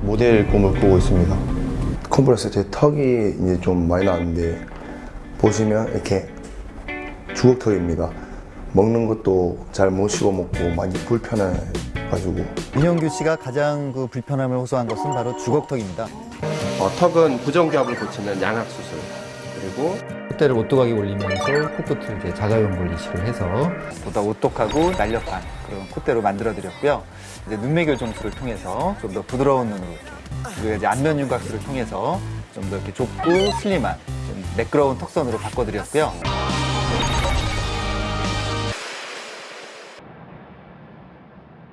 모델 꿈을 꾸고 있습니다. 컴플렉스 제 턱이 이제 좀 많이 나왔는데 보시면 이렇게 주걱턱입니다. 먹는 것도 잘 못 씹어 먹고 많이 불편해가지고 민영규 씨가 가장 그 불편함을 호소한 것은 바로 주걱턱입니다. 어, 턱은 부정기압을 고치는 양악 수술 그리고 콧대를 오똑하게 올리면서 코끝을 이제 자가용골 이식을 해서 보다 오똑하고 날렵한 그런 콧대로 만들어 드렸고요. 이제 눈매교 점수를 통해서 좀 더 부드러운 눈으로 이렇게 그리고 이제 안면 윤곽술을 통해서 좀 더 이렇게 좁고 슬림한 좀 매끄러운 턱선으로 바꿔드렸고요.